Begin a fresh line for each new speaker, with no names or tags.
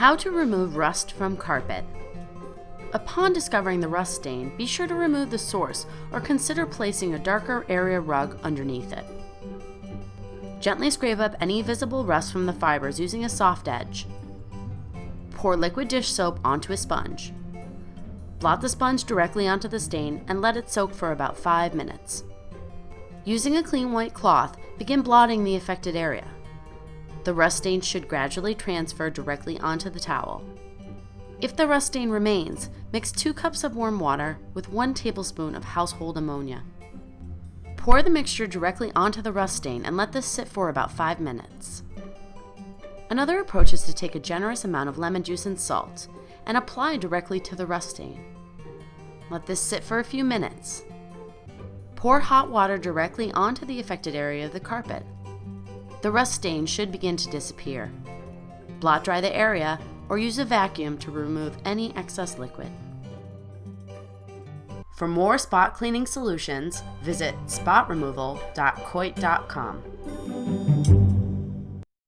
How to remove rust from carpet. Upon discovering the rust stain, be sure to remove the source or consider placing a darker area rug underneath it. Gently scrape up any visible rust from the fibers using a soft edge. Pour liquid dish soap onto a sponge. Blot the sponge directly onto the stain and let it soak for about 5 minutes. Using a clean white cloth, begin blotting the affected area. The rust stain should gradually transfer directly onto the towel. If the rust stain remains, mix 2 cups of warm water with 1 tablespoon of household ammonia. Pour the mixture directly onto the rust stain and let this sit for about 5 minutes. Another approach is to take a generous amount of lemon juice and salt and apply directly to the rust stain. Let this sit for a few minutes. Pour hot water directly onto the affected area of the carpet the rust stain should begin to disappear. Blot dry the area or use a vacuum to remove any excess liquid. For more spot cleaning solutions, visit spotremoval.coit.com.